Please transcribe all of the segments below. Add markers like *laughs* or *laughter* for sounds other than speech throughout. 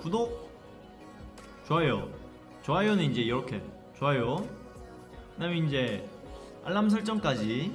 구독 좋아요. 좋아요는 이제 이렇게. 좋아요. 그 다음에 이제 알람 설정까지.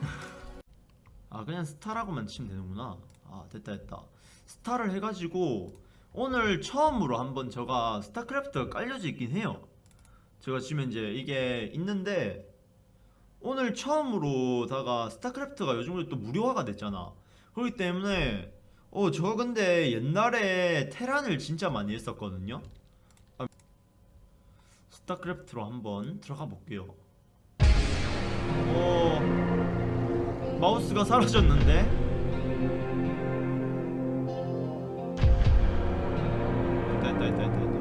*laughs* 아 그냥 스타라고만 치면 되는구나. 아 됐다 됐다. 스타를 해가지고 오늘 처음으로 한번 제가 스타크래프트가 깔려져 있긴 해요. 제가 지금 이제 이게 있는데 오늘 처음으로다가 스타크래프트가 요즘 또 무료화가 됐잖아. 그렇기 때문에 어 저 근데 옛날에 테란을 진짜 많이 했었거든요. 아, 스타크래프트로 한번 들어가 볼게요. 어 마우스가 사라졌는데? 됐다 됐다 됐다.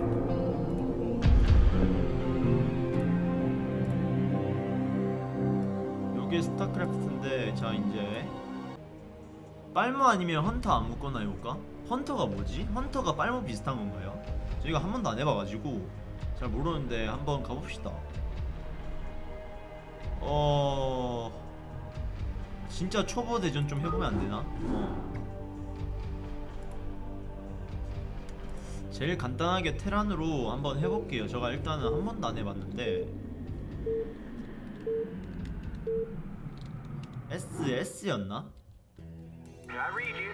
요게 스타크래프트인데 자 이제 빨무 아니면 헌터 안 묶거나 해볼까? 헌터가 뭐지? 헌터가 빨무 비슷한 건가요? 저희가 한 번도 안 해봐가지고 잘 모르는데 한번 가봅시다 어... 진짜 초보 대전 좀 해보면 안 되나? 어. 제일 간단하게 테란으로 한번 해볼게요 제가 일단은 한 번도 안 해봤는데 SS였나? I read you.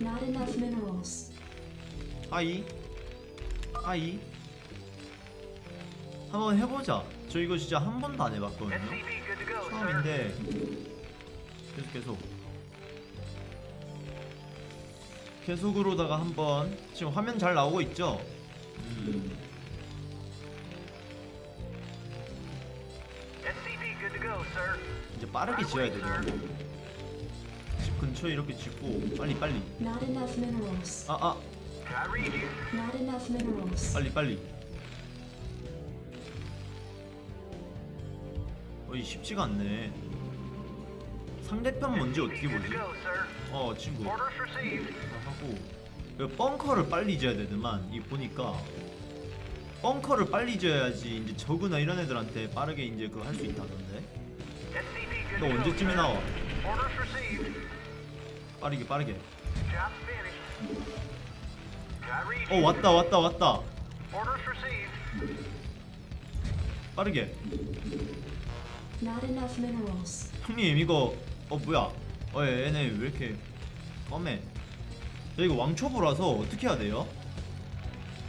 Not enough minerals. hi hi 한번 해보자 저 이거 진짜 한 번도 안 해봤거든요. 처음인데 계속 계속 계속으로다가 한번 지금 화면 잘 나오고 있죠? 음, 이제 빠르게 지어야 되더라고 집 근처에 이렇게 짓고 빨리 빨리. 아아 enough minerals. 빨리 빨리 어이 쉽지가 않네 상대편 뭔지 어떻게 보지? 어 친구 received. 하고 그 벙커를 빨리 지어야 되더만 이 보니까 벙커를 빨리 지어야지 이제 저그나 이런 애들한테 빠르게 이제 그거 할 수 있다던데 너 언제쯤에. 나와? 빠르게 빠르게 어. 왔다 왔다 왔다. 빠르게 Not enough minerals. 형님 이거 어 뭐야 어 얘네 왜 이렇게 껌해 저 이거 왕초보라서 어떻게 해야 돼요?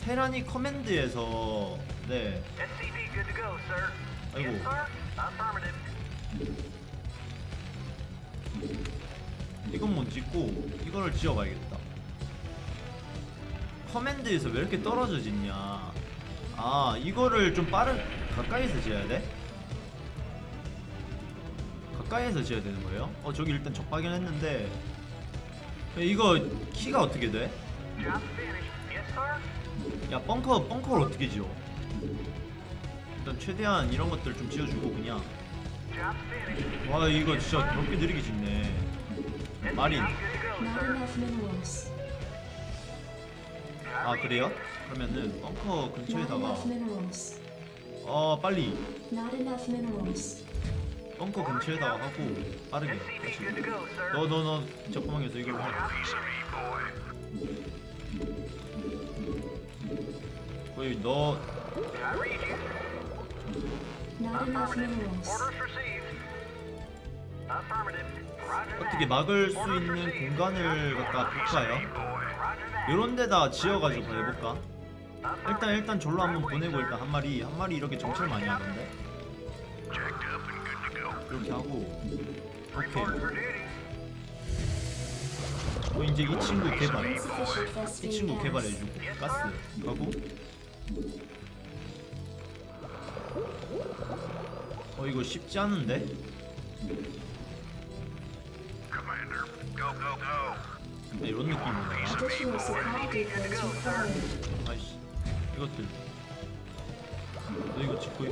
테라니 커맨드에서 네 SCV good to go, sir. 아이고. 이건 못 짓고 이거를 지어봐야겠다 커맨드에서 왜 이렇게 떨어져 짓냐 아 이거를 좀 빠른 가까이서 지어야 돼? 가까이에서 지어야 되는 거예요? 어 저기 일단 적 발견 했는데 이거 키가 어떻게 돼? 야 벙커 벙커를 어떻게 지어? 일단 최대한 이런 것들 좀 지어주고 그냥. 와 이거 진짜 그렇게 느리게 짓네 마린. 아 그래요? 그러면은 벙커 근처에다가. 어 빨리. 벙커 근처에다가 하고 빠르게 다시 good to go, sir. 너너너저 구멍에서 이걸로 해 거의 너 어떻게. 막을 수 있는 공간을 갖다 볼까요? 요런 데다 지어가지고 해볼까? 일단 일단 졸로 한번 보내고 일단 한 마리 한 마리 이렇게 정찰 많이 하던데 이렇게 하고 오케이. 어 이제 이 친구 개발 이 친구. 개발해주고 가스 가고 어 이거 쉽지 않은데? 네, 이런 required. 아이씨 이것들 너 이거 짓고 있...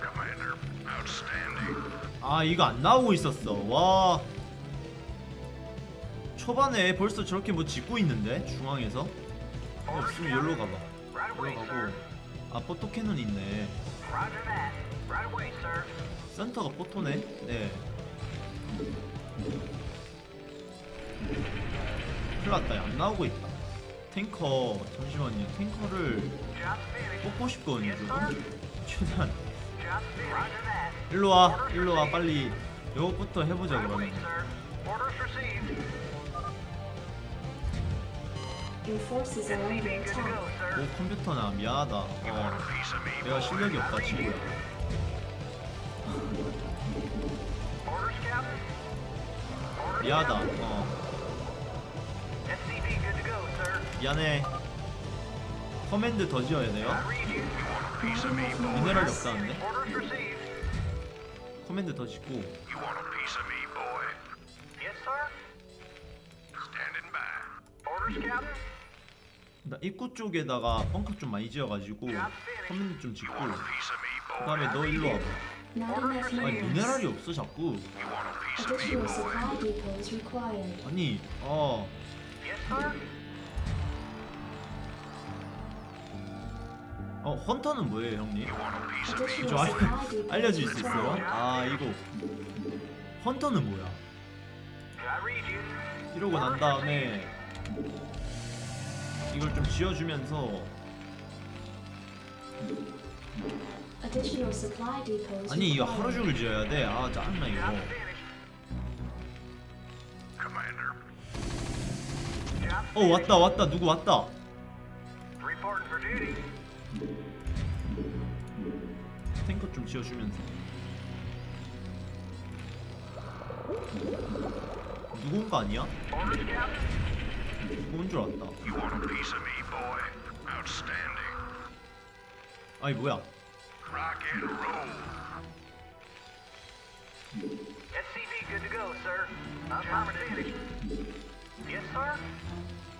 Commander, outstanding. 아 이거 안 나오고 있었어 와 초반에 벌써 저렇게 뭐 짓고 있는데 중앙에서 어, 없으면 여기로 가봐 sir. 가고 아 포토캐논 있네. 센터가 포토네 네 났다 안 나오고 있다 탱커 잠시만요 탱커를. 뽑고 싶거든요. 최대한. 일로와 일로와 빨리 요것부터 해보자 그러면. 오 컴퓨터나 미안하다 어 내가 실력이 없다 친구야 미안하다. 어 미안해 command 더 지어야 돼요 미네랄이. 없다는데. command 더 짓고. 나 입구 쪽에다가 벙커 좀 많이 지어가지고 command 좀 짓고. 그 다음에 너 일로 와봐 아니. 미네랄이 없어 자꾸. 아니 어 어, hunter는 뭐예요 형님? Additional 알, 알려줄 수 있어요? 아 이거 hunter는 뭐야? 이러고 난 다음에 이걸 좀 지어주면서 아니 이거 하루. 종일 지어야 돼? 아 짜증나 이거 어 왔다 왔다 누구 왔다 탱커 좀 지어주면서 거 아니야? 온줄 알았다 You want a piece of me, boy? Outstanding. 아니 뭐야 Rock and roll. SCV good to go, sir. Affirmative. Yes, sir.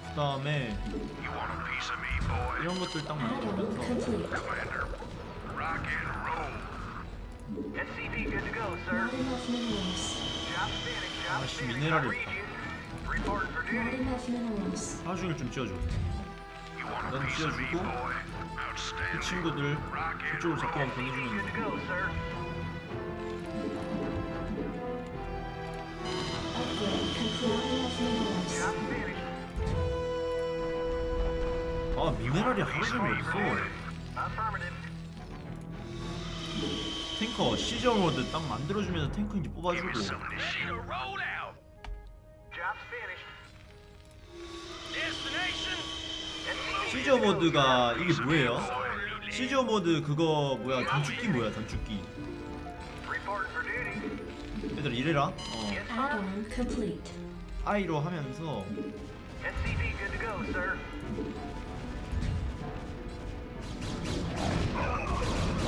그 다음에 You want a piece of me, boy? 이런 것들 딱. Commander. Rock and roll. SCV good to go, sir. Not enough minerals. Job finished. Job 아씨. 미네랄이 I read 없다. you. Reporting for Not duty. enough minerals. 종일 좀 지어줘 You want a 넌 piece of me, 지어주고 boy? 이 Outstanding. 친구들 Rock and 그쪽으로 자꾸만 roll. Good to 보내주면 go, sir. Upgrade complete. Not enough minerals. Job finished. 아 미네랄이 하루 종일 없어 탱커 시저 모드 딱 만들어주면서 탱커 이제 뽑아주고. 시저 모드가 이게 뭐예요? 시저 모드 그거 뭐야 단축키 뭐야 단축키. 얘들아 이래라 어. I로 하면서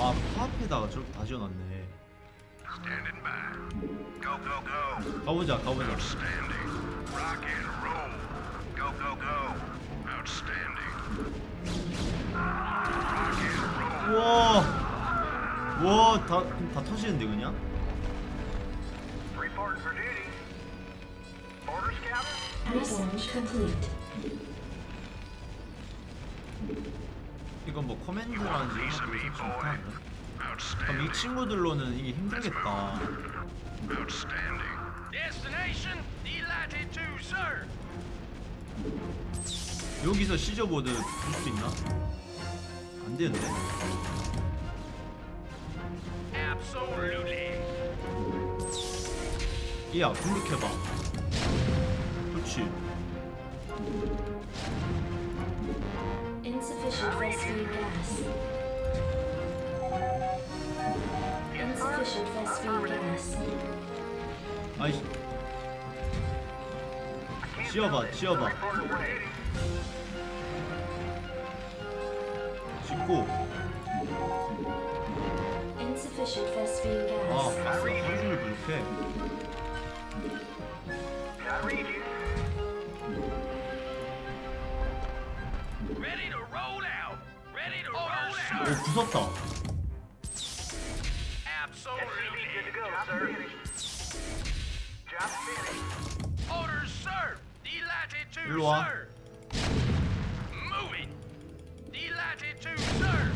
와 파앞에다가 저렇게 다 지어놨네. 가보자 가보자 Outstanding. Rock and roll. Go, go, go. Outstanding. Rock and roll. 우와 와다 다 터지는데 그냥? Reporting for duty. Orders, Captain. Research complete. 이건 뭐 커맨드라는지 이런 것도 설치 못하는데 그럼 이. 친구들로는 이게 힘들겠다. 여기서 시저 모드 줄수 있나? 안 되는데? Absolutely. 이야 공격해봐 그렇지 Insufficient Vespene gas. Insufficient Vespene gas. 아이 지어봐 지어봐 Reporting for duty. 짓고 Insufficient Vespene 아. 가스 하루 종일 오 부쉈다 Absolutely. Good to go, sir. Job finished. Orders, sir. Delighted to, 일로 와. sir. Moving. Delighted to, sir.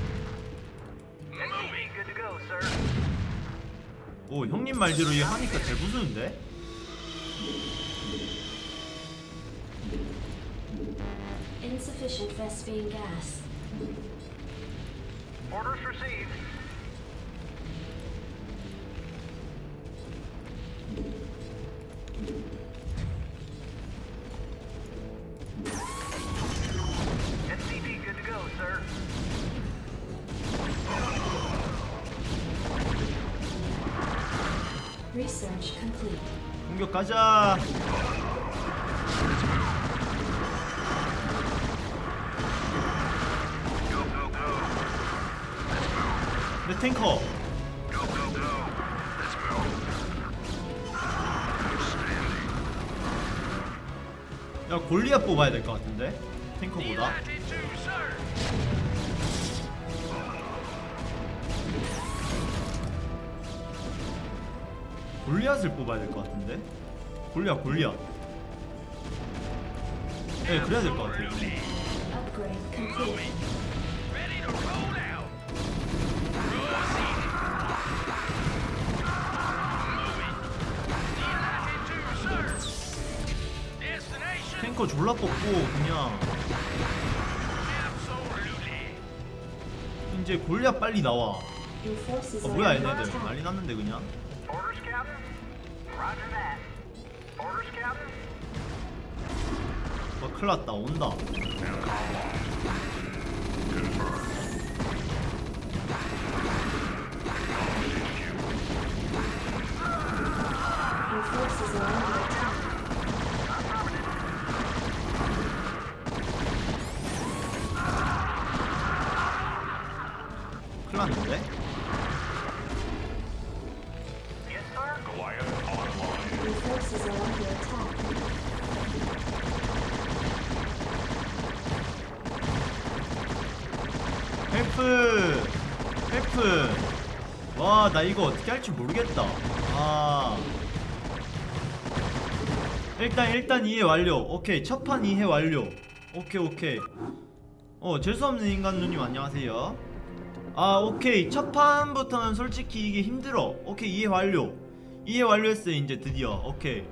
Moving. Good to go, sir. 오 형님 말대로 이거 하니까 잘 부수는데? Orders received. SCP good to go, sir. Research complete. 공격 가자. 탱커. 야 골리앗 뽑아야 될 것 같은데 탱커보다. 골리앗을 뽑아야 될 것 같은데. 골리앗 골리앗. 네 그래야 될 것 같아요. 탱커 졸라 뽑고 그냥. 이제 골리앗 빨리 나와. 어 are 뭐야 얘네들. 난리 났는데 그냥. 와 큰일 났다 온다. help help 와나 이거 어떻게 할지 모르겠다. 아. 일단 일단 이해 완료. 오케이 첫판 이해 완료. 오케이 오케이. 어 재수없는 인간 누님 안녕하세요. 아 오케이. 첫 판부터는 솔직히 이게 힘들어. 오케이 이해 완료. 이해 완료했어요 이제 드디어. 오케이